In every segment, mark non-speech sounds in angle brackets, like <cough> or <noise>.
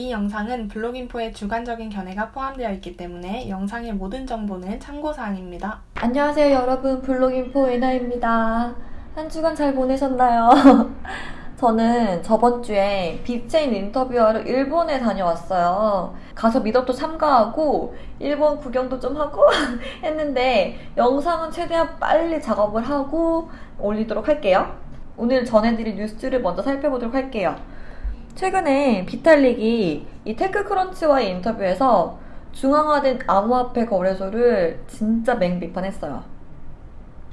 이 영상은 블로깅포의 주관적인 견해가 포함되어 있기 때문에 영상의 모든 정보는 참고사항입니다. 안녕하세요 여러분 블로깅포 에나입니다. 한 주간 잘 보내셨나요? <laughs> 저는 저번 주에 빅체인 인터뷰하러 일본에 다녀왔어요. 가서 미덕도 참가하고 일본 구경도 좀 하고 <laughs> 했는데 영상은 최대한 빨리 작업을 하고 올리도록 할게요. 오늘 전해드릴 뉴스를 먼저 살펴보도록 할게요. 최근에 비탈릭이 이 테크크런치와의 인터뷰에서 중앙화된 암호화폐 거래소를 진짜 맹비판했어요.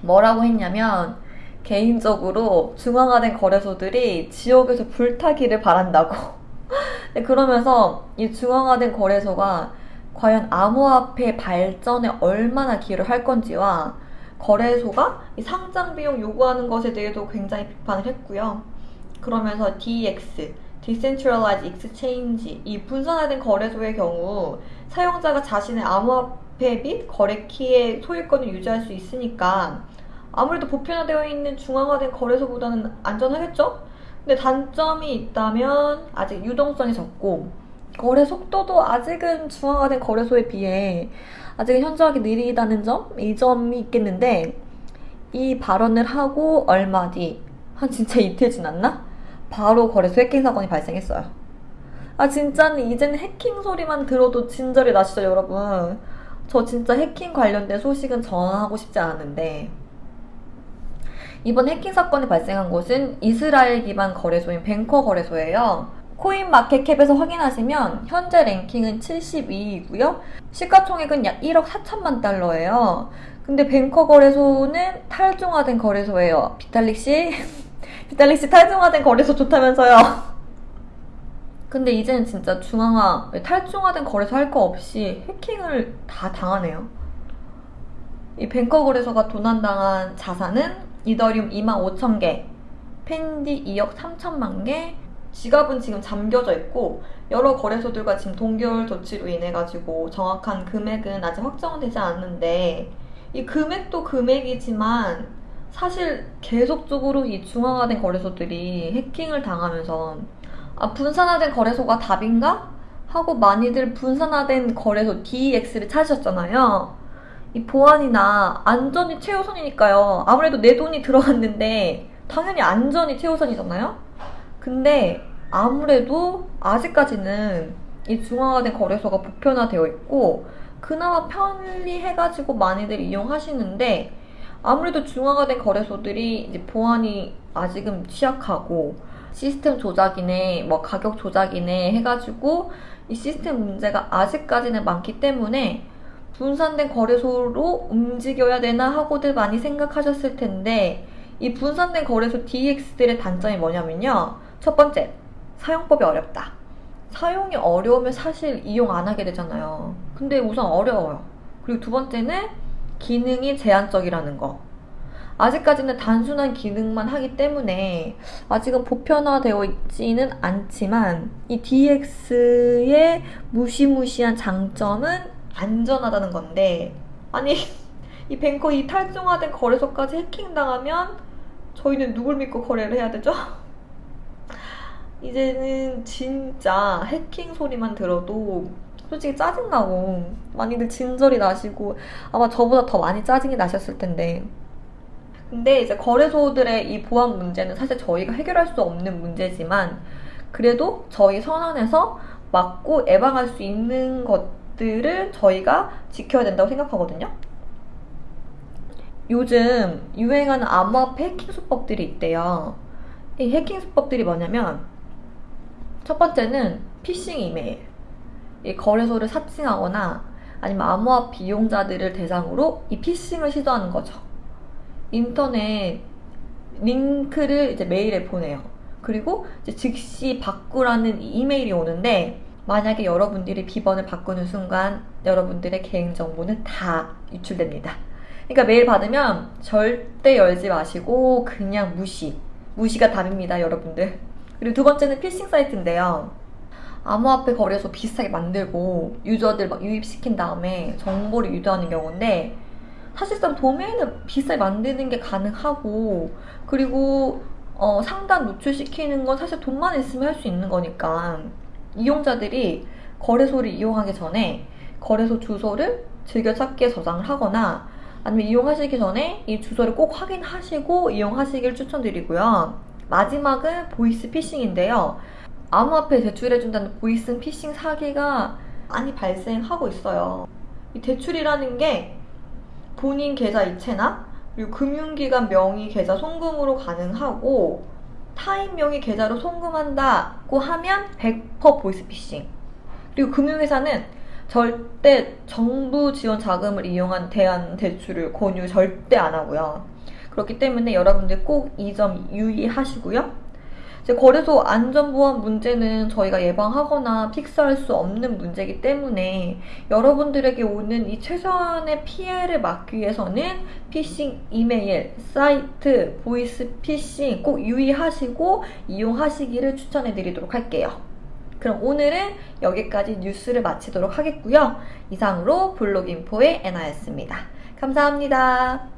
뭐라고 했냐면 개인적으로 중앙화된 거래소들이 지옥에서 불타기를 바란다고. <laughs> 그러면서 이 중앙화된 거래소가 과연 암호화폐 발전에 얼마나 기여를 할 건지와 거래소가 상장 비용 요구하는 것에 대해도 굉장히 비판을 했고요. 그러면서 DX, Decentralized Exchange, 이 분산화된 거래소의 경우 사용자가 자신의 암호화폐 및 거래 키의 소유권을 유지할 수 있으니까 아무래도 보편화되어 있는 중앙화된 거래소보다는 안전하겠죠? 근데 단점이 있다면 아직 유동성이 적고 거래 속도도 아직은 중앙화된 거래소에 비해 아직은 현저하게 느리다는 점? 이 점이 있겠는데 이 발언을 하고 얼마 뒤, 한 진짜 <laughs> 이틀 지났나? 바로 거래소 해킹 사건이 발생했어요. 아 진짜는 이제는 해킹 소리만 들어도 진절이 나시죠 여러분? 저 진짜 해킹 관련된 소식은 전하고 싶지 않은데 이번 해킹 사건이 발생한 곳은 이스라엘 기반 거래소인 뱅커 거래소예요. 코인마켓캡에서 확인하시면 현재 랭킹은 72위고요. 시가총액은 약 1억 4천만 달러예요. 근데 뱅커 거래소는 탈중화된 거래소예요. 비탈릭 씨, 비탈릭 씨 탈중화된 거래소 좋다면서요. 근데 이제는 진짜 중앙화, 탈중화된 거래소 할 거 없이 해킹을 다 당하네요. 이 뱅커 거래소가 도난당한 자산은 이더리움 2만 5천 개, 펜디 2억 3천만 개, 지갑은 지금 잠겨져 있고 여러 거래소들과 지금 동결 조치로 인해 가지고 정확한 금액은 아직 확정되지 않는데 이 금액도 금액이지만 사실 계속적으로 이 중앙화된 거래소들이 해킹을 당하면서 아 분산화된 거래소가 답인가? 하고 많이들 분산화된 거래소 DEX를 찾으셨잖아요. 이 보안이나 안전이 최우선이니까요. 아무래도 내 돈이 들어갔는데 당연히 안전이 최우선이잖아요. 근데 아무래도 아직까지는 이 중앙화된 거래소가 보편화되어 있고 그나마 편리해가지고 많이들 이용하시는데 아무래도 중앙화된 거래소들이 이제 보안이 아직은 취약하고 시스템 조작이네, 뭐 가격 조작이네 해가지고 이 시스템 문제가 아직까지는 많기 때문에 분산된 거래소로 움직여야 되나 하고들 많이 생각하셨을 텐데 이 분산된 거래소 DX들의 단점이 뭐냐면요. 첫 번째, 사용법이 어렵다. 사용이 어려우면 사실 이용 안 하게 되잖아요. 근데 우선 어려워요. 그리고 두 번째는 기능이 제한적이라는 거. 아직까지는 단순한 기능만 하기 때문에 아직은 보편화되어 있지는 않지만 이 DX의 무시무시한 장점은 안전하다는 건데 아니 <laughs> 이 뱅커 이 탈중화된 거래소까지 해킹당하면 저희는 누굴 믿고 거래를 해야 되죠? <laughs> 이제는 진짜 해킹 소리만 들어도 솔직히 짜증나고 많이들 진절이 나시고 아마 저보다 더 많이 짜증이 나셨을 텐데 근데 이제 거래소들의 이 보안 문제는 사실 저희가 해결할 수 없는 문제지만 그래도 저희 선언에서 막고 예방할 수 있는 것들을 저희가 지켜야 된다고 생각하거든요. 요즘 유행하는 암호화폐 해킹 수법들이 있대요. 이 해킹 수법들이 뭐냐면 첫 번째는 피싱 이메일. 이 거래소를 사칭하거나 아니면 암호화폐 이용자들을 대상으로 이 피싱을 시도하는 거죠. 인터넷 링크를 이제 메일에 보내요. 그리고 즉시 바꾸라는 이메일이 오는데 만약에 여러분들이 비번을 바꾸는 순간 여러분들의 개인정보는 다 유출됩니다. 그러니까 메일 받으면 절대 열지 마시고 그냥 무시. 무시가 답입니다, 여러분들. 그리고 두 번째는 피싱 사이트인데요. 암호화폐 거래소 비슷하게 만들고 유저들 막 유입시킨 다음에 정보를 유도하는 경우인데 사실상 도메인을 비싸게 만드는 게 가능하고 그리고 어, 상단 노출시키는 건 사실 돈만 있으면 할 수 있는 거니까 이용자들이 거래소를 이용하기 전에 거래소 주소를 즐겨찾기에 저장을 하거나 아니면 이용하시기 전에 이 주소를 꼭 확인하시고 이용하시길 추천드리고요. 마지막은 보이스 피싱인데요. 암호화폐 대출해준다는 보이스 피싱 사기가 많이 발생하고 있어요. 이 대출이라는 게 본인 계좌 이체나 그리고 금융기관 명의 계좌 송금으로 가능하고 타인 명의 계좌로 송금한다고 하면 100% 보이스피싱. 그리고 금융회사는 절대 정부 지원 자금을 이용한 대안 대출을 권유 절대 안 하고요. 그렇기 때문에 여러분들 꼭 이 점 유의하시고요. 이제 거래소 안전보안 문제는 저희가 예방하거나 픽스할 수 없는 문제이기 때문에 여러분들에게 오는 이 최소한의 피해를 막기 위해서는 피싱 이메일, 사이트, 보이스 피싱 꼭 유의하시고 이용하시기를 추천해 드리도록 할게요. 그럼 오늘은 여기까지 뉴스를 마치도록 하겠고요. 이상으로 블록인포의 애나였습니다. 감사합니다.